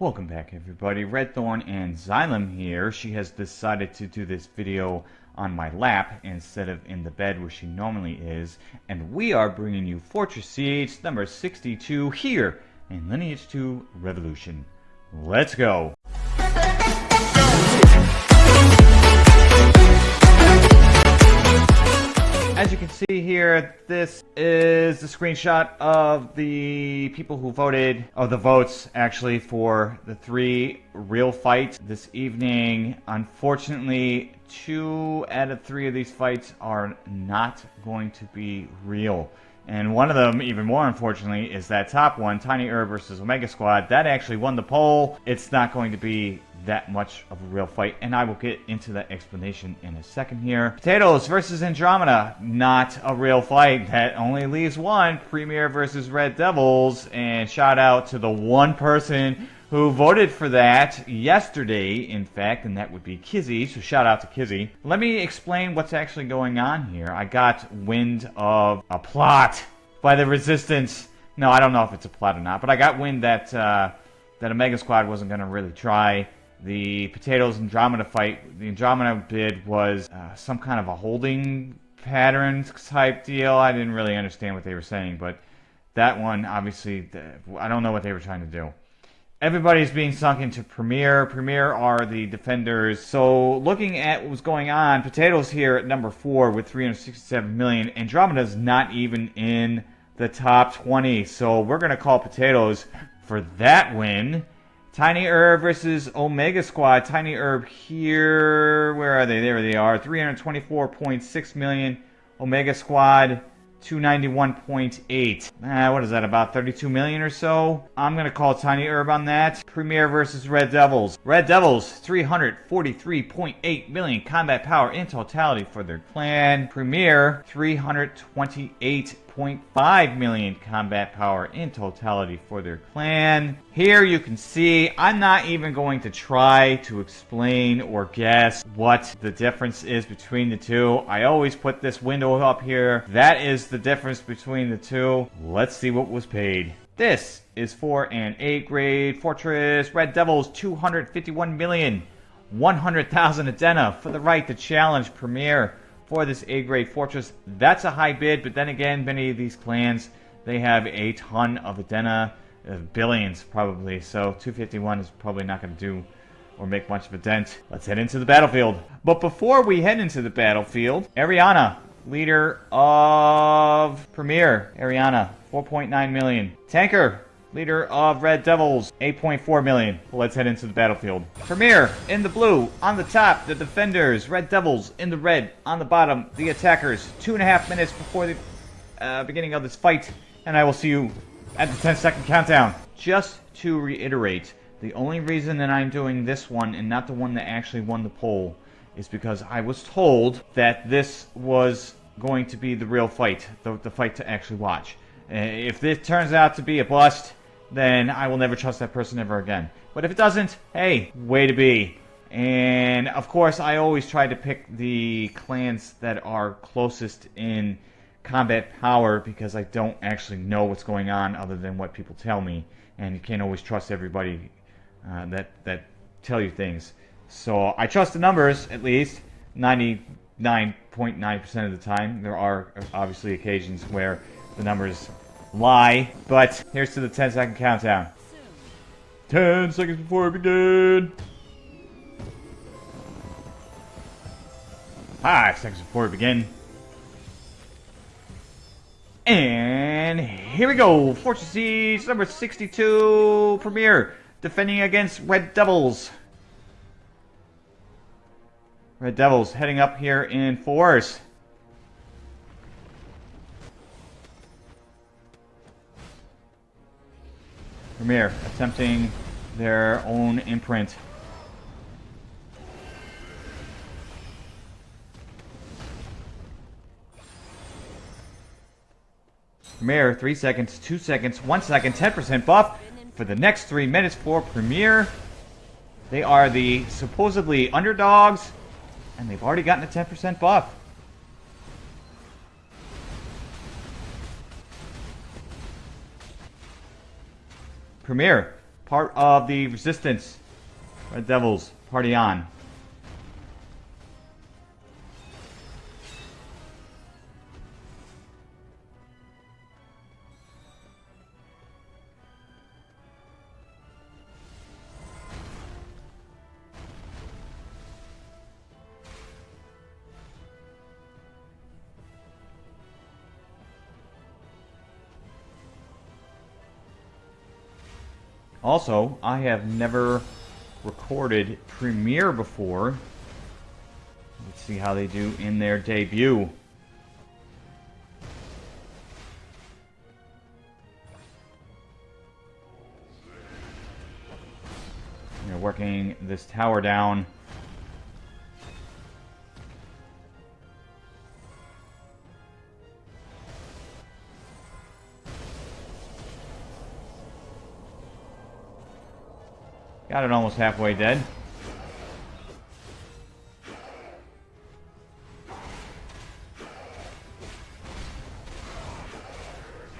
Welcome back everybody, Red Thorn and Xylem here. She has decided to do this video on my lap instead of in the bed where she normally is. And we are bringing you Fortress Siege number 62 here in Lineage 2 Revolution. Let's go! As you can see here, this is the screenshot of the people who voted, of the votes actually, for the three real fights this evening. Unfortunately, two out of three of these fights are not going to be real. And one of them, even more unfortunately, is that top one, Tiny Herb versus Omega Squad. That actually won the poll. It's not going to be that much of a real fight, and I will get into that explanation in a second here. Potatoes versus Andromeda, not a real fight. That only leaves one, Premier versus Red Devils, and shout out to the one person who voted for that yesterday, in fact, and that would be Kizzy, so shout out to Kizzy. Let me explain what's actually going on here. I got wind of a plot by the Resistance. No, I don't know if it's a plot or not, but I got wind that, uh, that Omega Squad wasn't going to really try the Potatoes Andromeda fight. The Andromeda bid was uh, some kind of a holding pattern type deal. I didn't really understand what they were saying, but that one, obviously, I don't know what they were trying to do everybody's being sunk into Premier. Premier are the defenders. So looking at what was going on, Potatoes here at number four with 367 million. Andromeda's not even in the top 20. So we're going to call Potatoes for that win. Tiny Herb versus Omega Squad. Tiny Herb here. Where are they? There they are. 324.6 million. Omega Squad 291.8. Uh, what is that, about 32 million or so? I'm going to call Tiny Herb on that. Premier versus Red Devils. Red Devils, 343.8 million combat power in totality for their clan. Premier, 328 0.5 million combat power in totality for their clan. Here you can see, I'm not even going to try to explain or guess what the difference is between the two. I always put this window up here. That is the difference between the two. Let's see what was paid. This is for an A-grade Fortress Red Devils 251 million. 100,000 Adena for the right to challenge Premier for this A-grade fortress. That's a high bid, but then again, many of these clans, they have a ton of Adena, uh, billions probably, so 251 is probably not going to do or make much of a dent. Let's head into the battlefield. But before we head into the battlefield, Ariana, leader of Premier. Ariana, 4.9 million. Tanker, leader of Red Devils, 8.4 million. Let's head into the battlefield. Premier in the blue, on the top, the defenders. Red Devils in the red, on the bottom, the attackers. Two and a half minutes before the uh, beginning of this fight, and I will see you at the 10 second countdown. Just to reiterate, the only reason that I'm doing this one and not the one that actually won the poll is because I was told that this was going to be the real fight, the, the fight to actually watch. Uh, if this turns out to be a bust, then I will never trust that person ever again. But if it doesn't, hey, way to be. And of course, I always try to pick the clans that are closest in combat power because I don't actually know what's going on other than what people tell me. And you can't always trust everybody uh, that, that tell you things. So I trust the numbers, at least, 99.9% .9 of the time. There are obviously occasions where the numbers lie. But here's to the 10 second countdown. 10 seconds before we begin. Five seconds before we begin. And here we go. Fortress Siege number 62 Premier defending against Red Devils. Red Devils heading up here in force. Premier attempting their own imprint. Premier, 3 seconds, 2 seconds, 1 second, 10% buff for the next 3 minutes for Premier. They are the supposedly underdogs, and they've already gotten a 10% buff. Premier part of the resistance. Red Devils, party on. Also, I have never recorded Premier before. Let's see how they do in their debut. They're working this tower down. Got it almost halfway dead.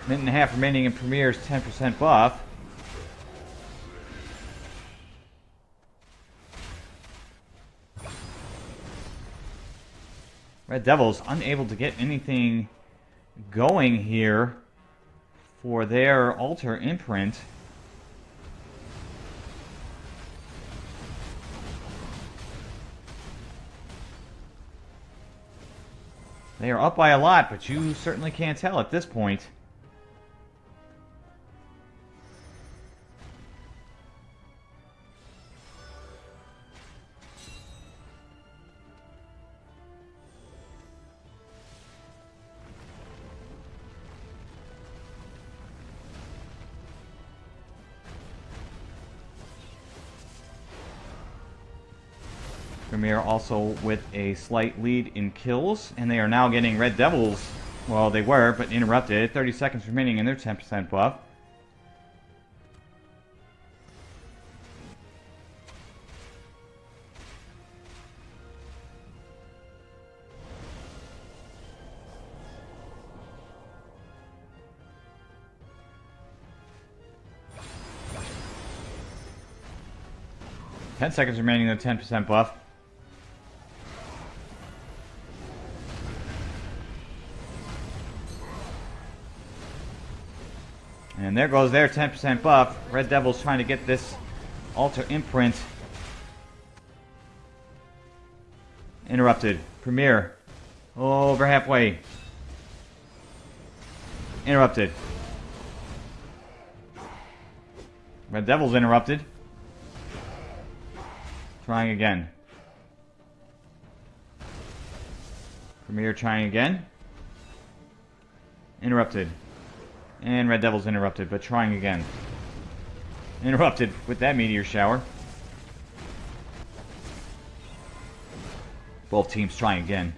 Minute and a half remaining in Premier's 10% buff. Red Devils unable to get anything going here for their altar imprint. They are up by a lot, but you certainly can't tell at this point. Also with a slight lead in kills, and they are now getting Red Devils. Well, they were, but interrupted. 30 seconds remaining in their 10% buff. Ten seconds remaining in the 10% buff. And there goes their 10% buff. Red Devil's trying to get this altar imprint. Interrupted. Premier. Over halfway. Interrupted. Red Devil's interrupted. Trying again. Premier trying again. Interrupted. And Red Devil's interrupted, but trying again. Interrupted with that meteor shower. Both teams trying again.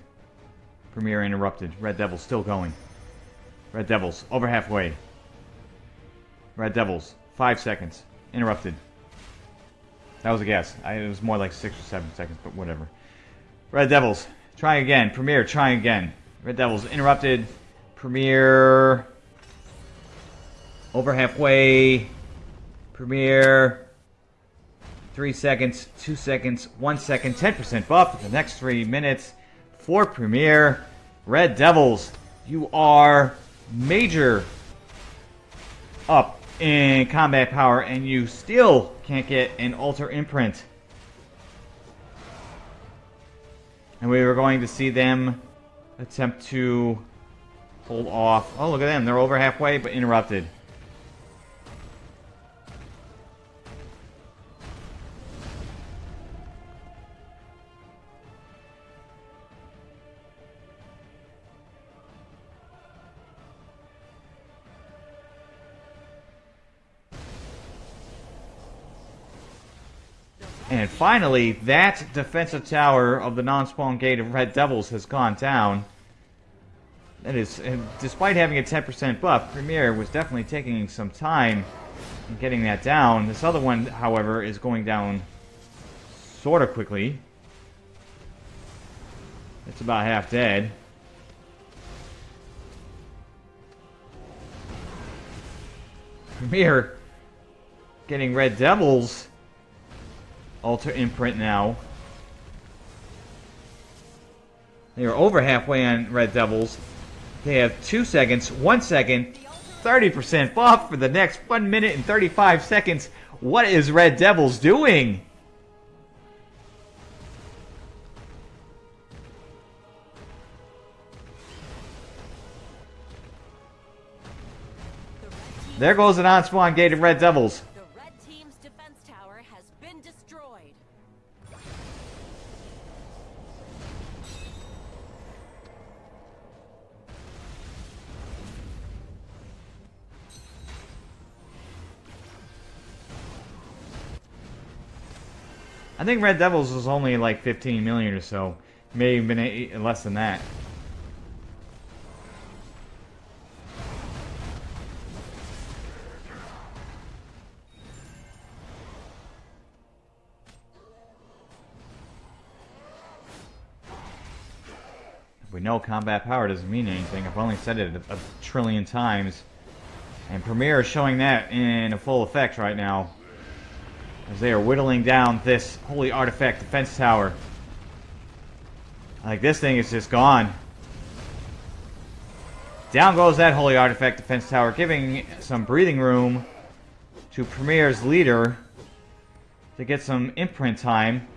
Premier interrupted. Red Devils still going. Red Devils over halfway. Red Devils, five seconds. Interrupted. That was a guess. I, it was more like six or seven seconds, but whatever. Red Devils, trying again. Premier, trying again. Red Devils interrupted. Premier over halfway. Premier. Three seconds, two seconds, one second, 10% buff for the next three minutes for Premier. Red Devils, you are major up in combat power and you still can't get an altar imprint. And we were going to see them attempt to hold off. Oh, look at them. They're over halfway, but interrupted. Finally, that defensive tower of the non-spawn gate of Red Devils has gone down. That is, despite having a 10% buff, Premier was definitely taking some time in getting that down. This other one, however, is going down sort of quickly. It's about half dead. Premier getting Red Devils altar imprint now. They are over halfway on Red Devils. They have 2 seconds, 1 second, 30% buff for the next 1 minute and 35 seconds. What is Red Devils doing? There goes an on-spawn gate of Red Devils. I think Red Devils was only like 15 million or so. May have been eight, less than that. We know combat power doesn't mean anything. I've only said it a, a trillion times. And Premier is showing that in a full effect right now. As they are whittling down this holy artifact defense tower. Like this thing is just gone. Down goes that holy artifact defense tower, giving some breathing room to Premier's leader to get some imprint time.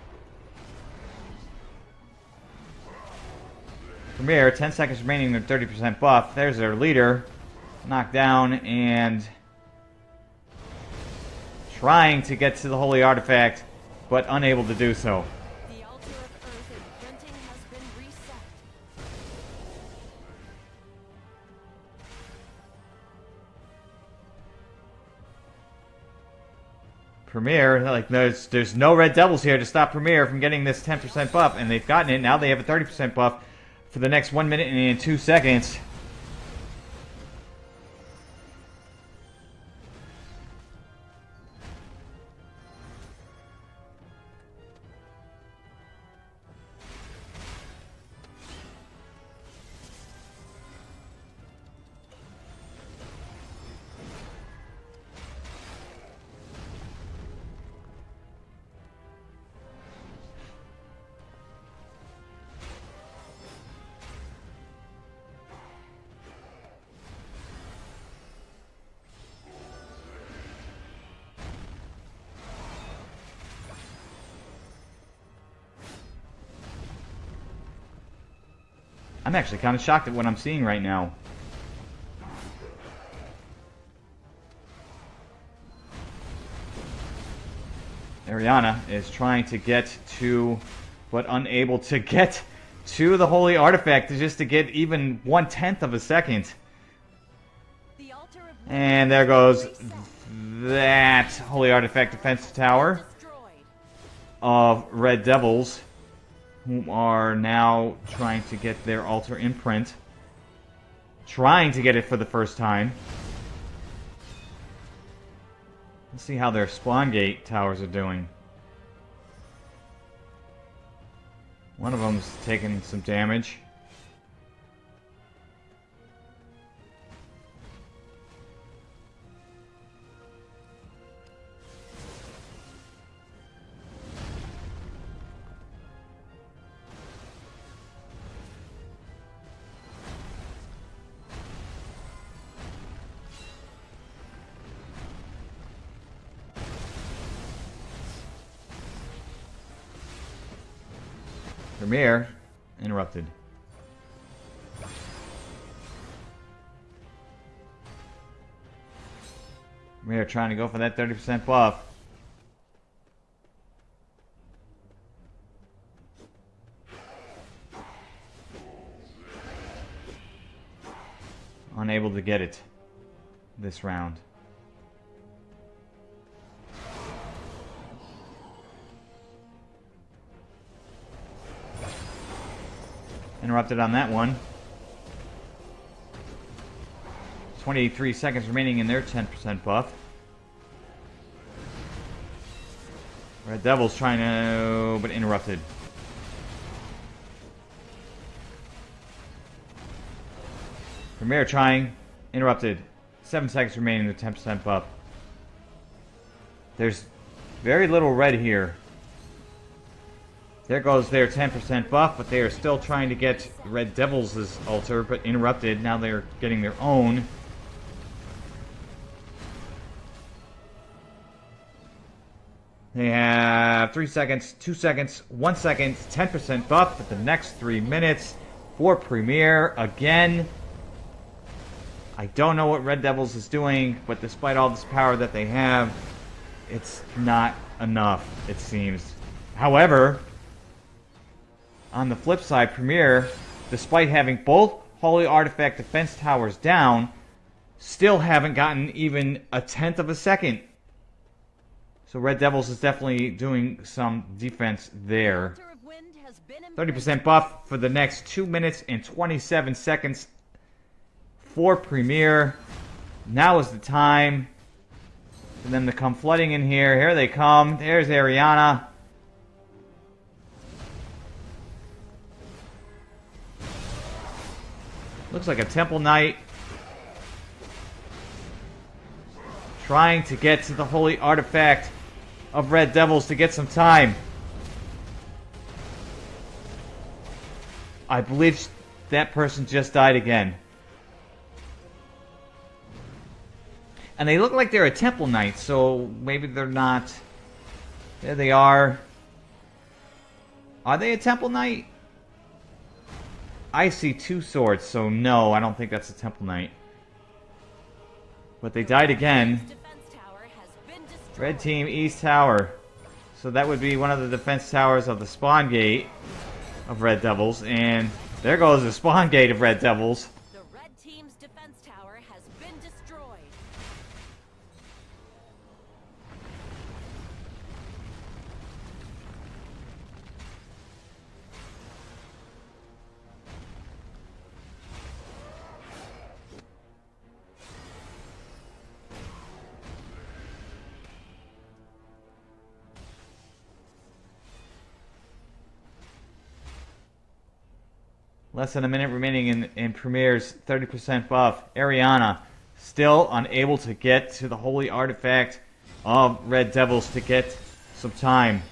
Premier, 10 seconds remaining, their 30% buff. There's their leader. Knocked down and trying to get to the holy artifact, but unable to do so. The altar of earth imprinting has been reset. Premier, like there's there's no Red Devils here to stop Premier from getting this 10% buff, and they've gotten it. Now they have a 30% buff for the next one minute and two seconds. I'm actually kind of shocked at what I'm seeing right now. Ariana is trying to get to, but unable to get to the holy artifact just to get even one tenth of a second. The altar of And there goes that holy artifact defense tower of Red Devils, who are now trying to get their altar imprint. Trying to get it for the first time. Let's see how their spawn gate towers are doing. One of them's taking some damage. Trying to go for that 30% buff. Unable to get it this round. Interrupted on that one. 23 seconds remaining in their 10% buff. Red Devils trying to, but interrupted. Premier trying, interrupted. 7 seconds remaining in the 10% buff. There's very little red here. There goes their 10% buff, but they are still trying to get Red Devils' altar, but interrupted. Now they're getting their own. Have 3 seconds, 2 seconds, 1 second, 10% buff for the next 3 minutes for Premier again. I don't know what Red Devils is doing, but despite all this power that they have, it's not enough, it seems. However, on the flip side, Premier, despite having both Holy Artifact defense towers down, still haven't gotten even a tenth of a second. So Red Devils is definitely doing some defense there. 30% buff for the next 2 minutes and 27 seconds for Premier. Now is the time for them to come flooding in here. Here they come. There's Ariana. Looks like a Temple Knight. Trying to get to the Holy Artifact of Red Devils to get some time. I believe that person just died again. And they look like they're a Temple Knight, so maybe they're not. There they are. Are they a Temple Knight? I see two swords, so no, I don't think that's a Temple Knight. But they died again. Red team, East Tower. So that would be one of the defense towers of the spawn gate of Red Devils. And there goes the spawn gate of Red Devils. Less than a minute remaining in, in Premier's 30% buff. Ariana still unable to get to the Holy Artifact of Red Devils to get some time.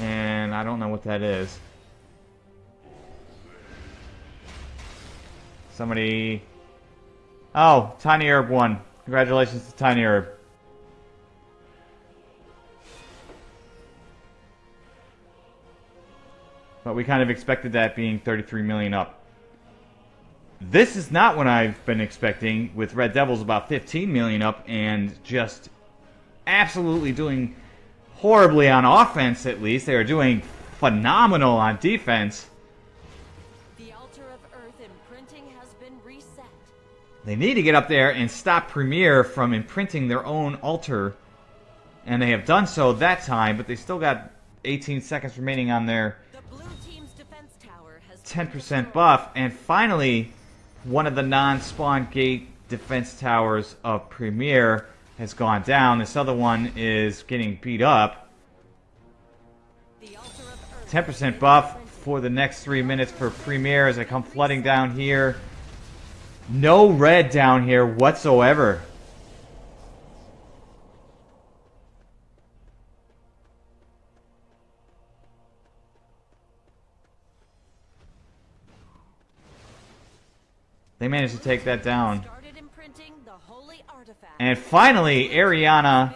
And I don't know what that is. Somebody... Oh, Tiny Herb won. Congratulations to Tiny Herb. But we kind of expected that being 33 million up. This is not what I've been expecting with Red Devils about 15 million up and just absolutely doing horribly on offense at least. They are doing phenomenal on defense. They need to get up there and stop Premier from imprinting their own altar. And they have done so that time, but they still got 18 seconds remaining on their 10% buff. And finally, one of the non-spawn gate defense towers of Premier has gone down. This other one is getting beat up. 10% buff for the next three minutes for Premier as I come flooding down here. No red down here whatsoever. They managed to take that down. And finally, Ariana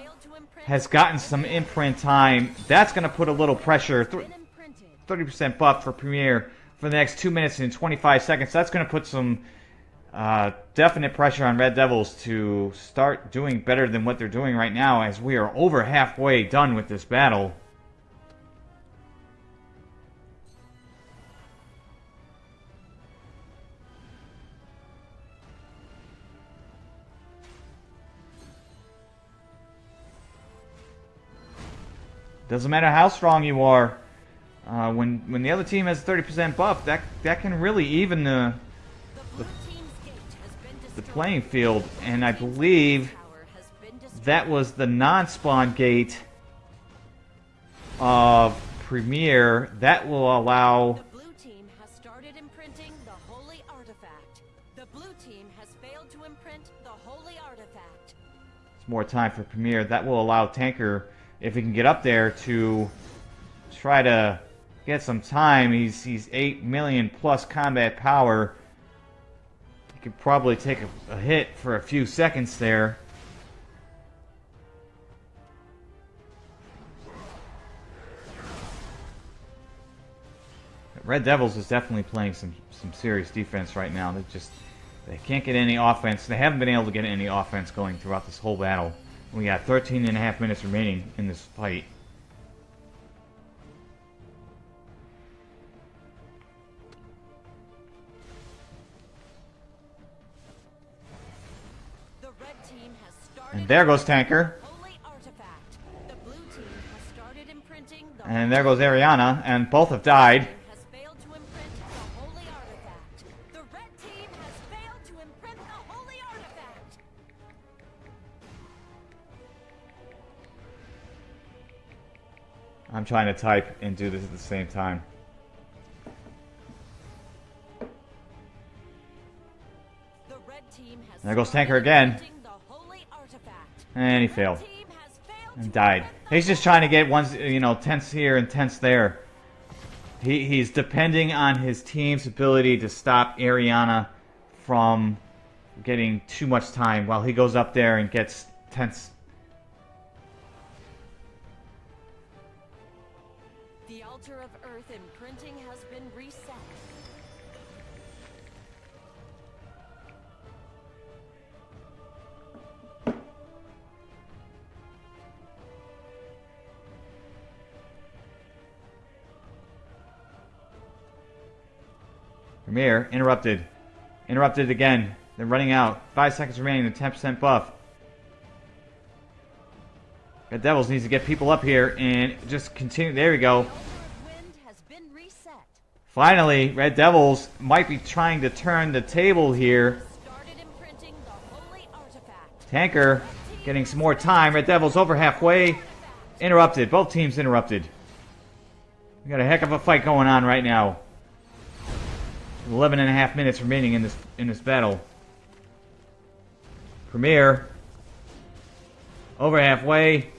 has gotten some imprint time. That's going to put a little pressure. 30% buff for Premier for the next 2 minutes and 25 seconds. That's going to put some uh, definite pressure on Red Devils to start doing better than what they're doing right now as we are over halfway done with this battle. Doesn't matter how strong you are. Uh, when when the other team has 30% buff, that that can really even the, the the playing field, and I believe that was the non-spawn gate of Premier, that will allow The blue team has started imprinting the holy artifact. The blue team has failed to imprint the holy artifact. more time for Premier. That will allow Tanker, if he can get up there, to try to get some time. He's he's eight million plus combat power. Could probably take a, a hit for a few seconds there. Red Devils is definitely playing some some serious defense right now. They just they can't get any offense. They haven't been able to get any offense going throughout this whole battle. We got 13 and a half minutes remaining in this fight. And there goes Tanker. The blue team has started imprinting the And there goes Ariana. And both have died. has failed to imprint the holy artifact. The red team has failed to imprint the holy artifact. I'm trying to type and do this at the same time. The red team has There goes Tanker again. And he failed. And died. He's just trying to get ones, you know, tense here and tense there. He, he's depending on his team's ability to stop Ariana from getting too much time while he goes up there and gets tense. Premier, interrupted. Interrupted again. They're running out. Five seconds remaining. The 10% buff. Red Devils needs to get people up here and just continue. There we go. The altar of wind has been reset. Finally, Red Devils might be trying to turn the table here. Started imprinting the holy artifact. Tanker getting some more time. Red Devils over halfway. Interrupted. Both teams interrupted. We got a heck of a fight going on right now. 11 and a half minutes remaining in this in this battle. Premier over halfway.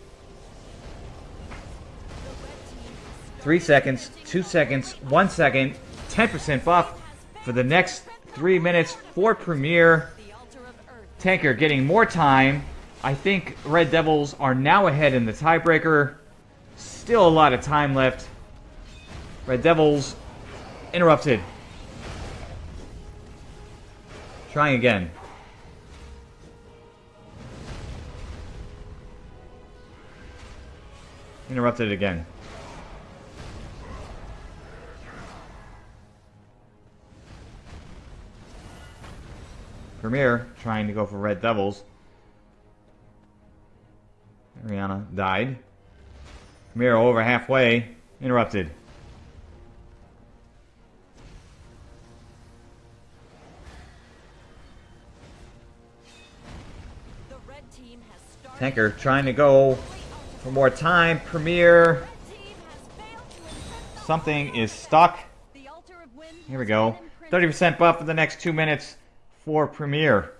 Three seconds, two seconds, one second, 10% buff for the next three minutes for Premier. Tanker getting more time. I think Red Devils are now ahead in the tiebreaker. Still a lot of time left. Red Devils interrupted. Trying again. Interrupted again. Premier trying to go for Red Devils. Ariana died. Premier over halfway. Interrupted. Tanker trying to go for more time. Premier. Something is stuck. Here we go. 30% buff for the next two minutes for Premier.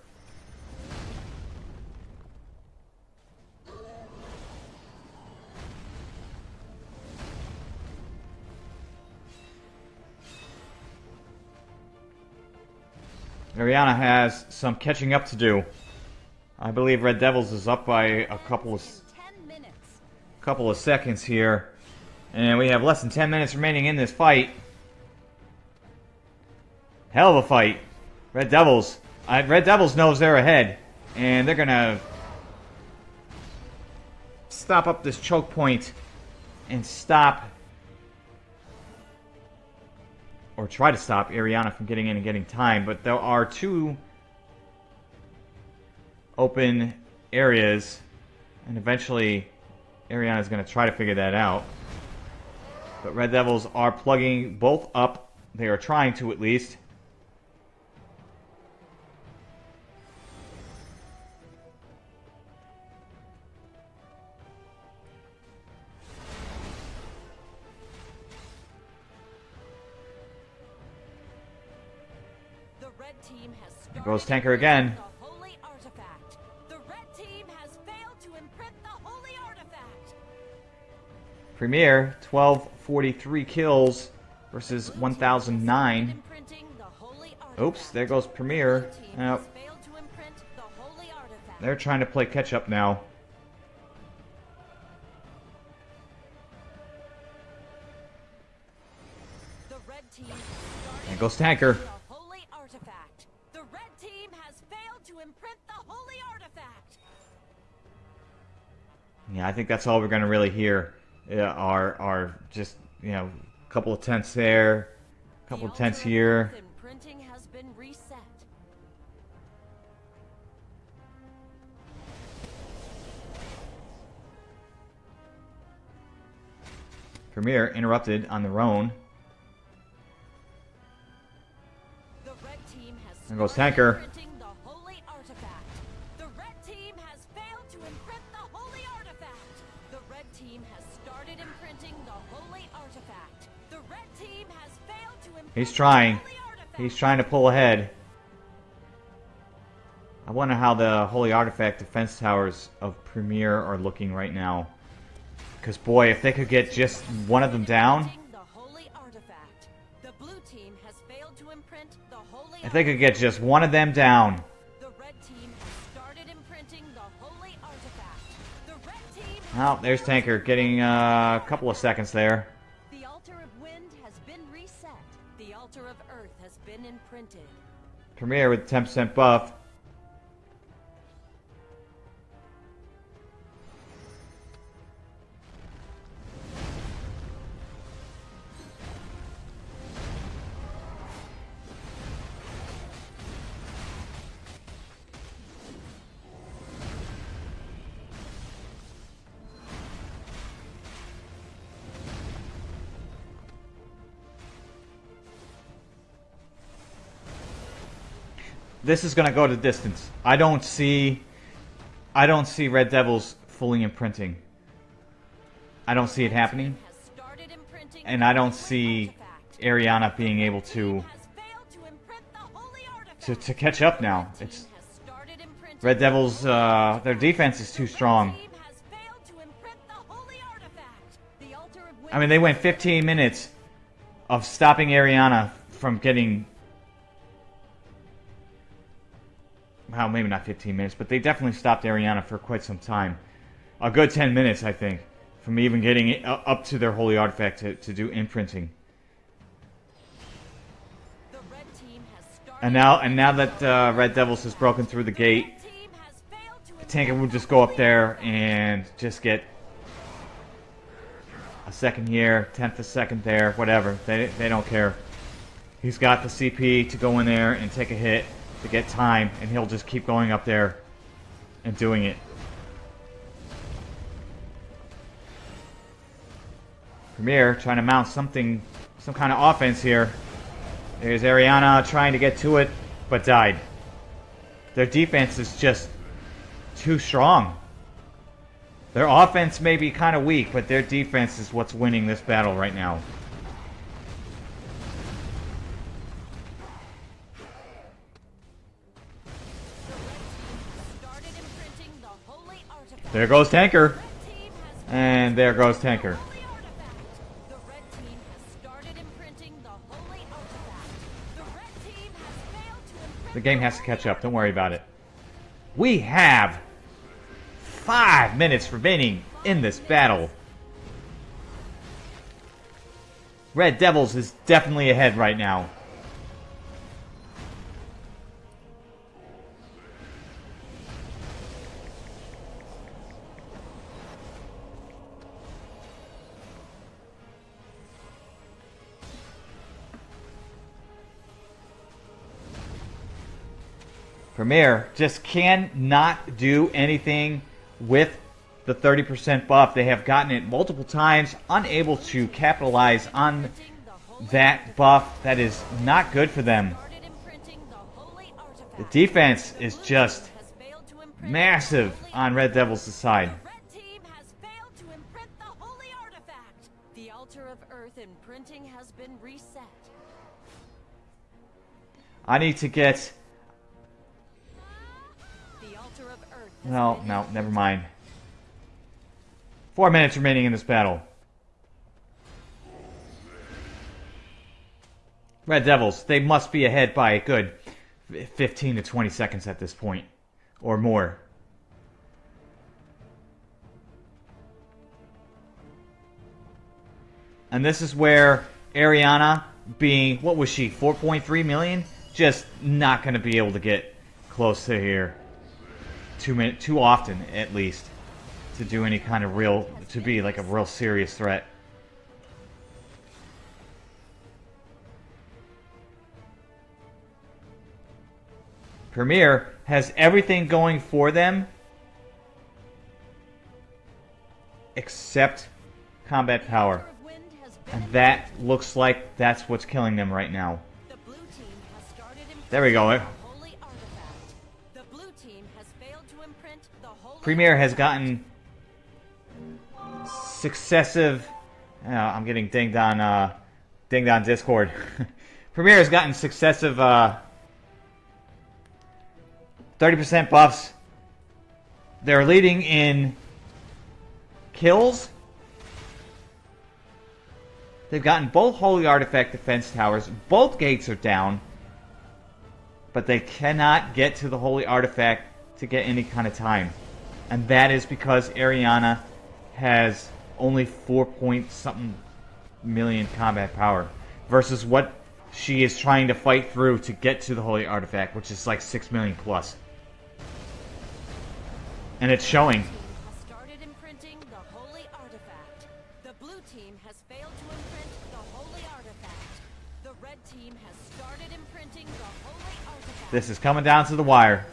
Ariana has some catching up to do. I believe Red Devils is up by a couple of In 10 minutes. couple of seconds here. And we have less than 10 minutes remaining in this fight. Hell of a fight. Red Devils. Red Devils knows they're ahead. And they're going to stop up this choke point and stop or try to stop Ariana from getting in and getting time. But there are two open areas, and eventually Ariana is going to try to figure that out. But Red Devils are plugging both up. They are trying to, at least. There goes Tanker again. Premier, 1243 kills versus Blue 1009. started imprinting the holy Oops, there goes Premier. To. They're trying to play catch up now. There goes Tanker. to. Yeah, I think that's all we're gonna really hear. Yeah, are are just you know a couple of tenths there, a couple The of of here. earth has been reset. Premier interrupted on their own. The red There goes Tanker. He's trying. He's trying to pull ahead. I wonder how the Holy Artifact defense towers of Premier are looking right now. Because boy, if they could get just one of them down, if they could get just one of them down, well, there's Tanker getting uh, a couple of seconds there. Premier with 10% buff. This is gonna go to distance. I don't see I don't see Red Devils fully imprinting. I don't see it happening. And I don't see. Ariana being able to to to, to catch up now. It's Red Devils uh their defense is too strong. to I mean they went 15 minutes of stopping Ariana from getting well, maybe not 15 minutes, but they definitely stopped Ariana for quite some time. A good 10 minutes, I think, from even getting it up to their holy artifact to, to do imprinting. And now, and now that uh, Red Devils has broken through the gate, Tanker will just go up there and just get a second here, tenth a second there, whatever. They they don't care. He's got the CP to go in there and take a hit to get time, and he'll just keep going up there and doing it. Premier trying to mount something, some kind of offense here. There's Ariana trying to get to it, but died. Their defense is just too strong. Their offense may be kind of weak, but their defense is what's winning this battle right now. There goes Tanker. And there goes Tanker. The game has to catch up. Don't worry about it. We have five minutes remaining in this battle. Red Devils is definitely ahead right now. Premier just cannot do anything with the 30% buff. They have gotten it multiple times, unable to capitalize on that buff. That is not good for them. the defense is just massive on Red Devils' side. The altar of earth imprinting has been reset. I need to get... No, no, never mind. Four minutes remaining in this battle. Red Devils, they must be ahead by a good 15 to 20 seconds at this point. Or more. And this is where Ariana, being, what was she, 4.3 million? Just not going to be able to get close to here too many, too often at least to do any kind of real to be like a real serious threat. Premier has everything going for them except combat power. Altar of Wind has been And that looks like that's what's killing them right now. The blue team has started imprinting There we go. The holy Premier has gotten successive. Uh, I'm getting dinged on uh, dinged on Discord. Premier has gotten successive uh, 30% buffs. They're leading in kills. They've gotten both Holy Artifact defense towers. Both gates are down. But they cannot get to the Holy Artifact to get any kind of time. And that is because Ariana has only 4 point something million combat power. Versus what she is trying to fight through to get to the Holy Artifact, which is like 6 million plus. And it's showing. team has started imprinting the holy artifact. The blue team has failed to imprint the holy artifact. The red team has started imprinting the holy artifact. This is coming down to the wire.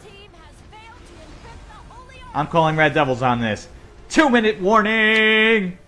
I'm calling Red Devils on this. Two minute warning!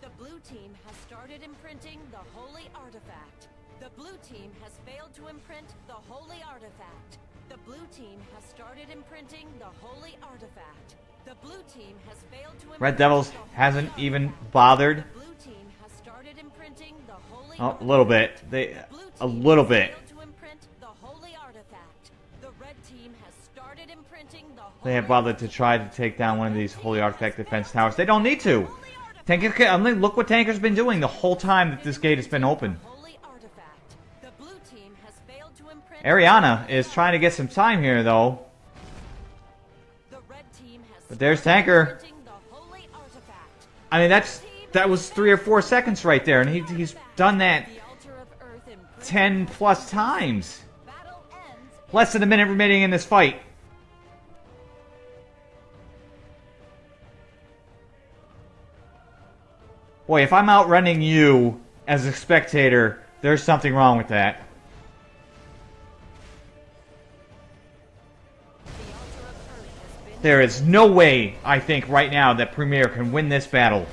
The blue team has started imprinting the holy artifact. The blue team has failed to imprint the holy artifact. The blue team has started imprinting the holy artifact. The blue team has failed to imprint Red Devils hasn't even bothered. Oh, a little bit. They, a little bit. failed to imprint the holy artifact. The red team has started imprinting the They have bothered to try to take down one of these Holy Artifact defense towers. They don't need to. Tanker, I mean, look what Tanker's been doing the whole time that this gate has been open. Holy artifact. The blue team has failed to imprint Ariana is trying to get some time here, though. The red team has But there's Tanker. imprinting the holy artifact. I mean, that's that was three or four seconds right there, and he, he's done that The altar of earth imprinted. 10 plus times. Less than a minute remaining in this fight. Boy, if I'm outrunning you as a spectator, there's something wrong with that. The altar of earth has been There is no way, I think, right now that Premier can win this battle.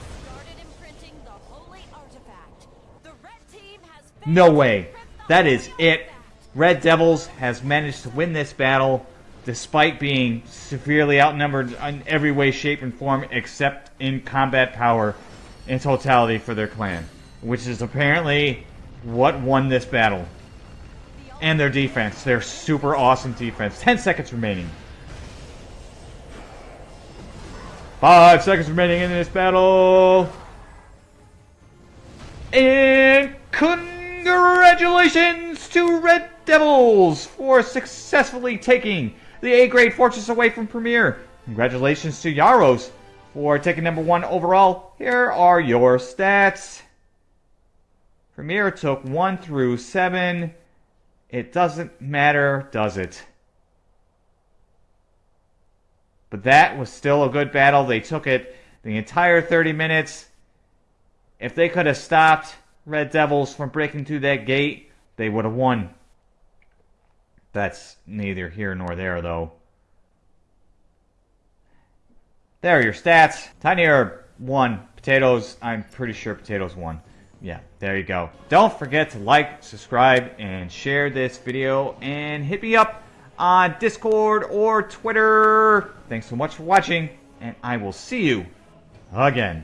No way. That is it. Red Devils has managed to win this battle despite being severely outnumbered in every way, shape, and form except in combat power in totality for their clan, which is apparently what won this battle. And their defense, their super awesome defense. 10 seconds remaining. Five seconds remaining in this battle. And congratulations to Red Devils for successfully taking the A grade fortress away from Premier. Congratulations to Yaros for taking number one overall. Here are your stats. Premier took one through seven. It doesn't matter, does it? But that was still a good battle. They took it the entire 30 minutes. If they could have stopped Red Devils from breaking through that gate, they would have won. That's neither here nor there, though. There are your stats. Herb, 1. Potatoes, I'm pretty sure Potatoes won. Yeah, there you go. Don't forget to like, subscribe, and share this video. And hit me up on Discord or Twitter. Thanks so much for watching, and I will see you again.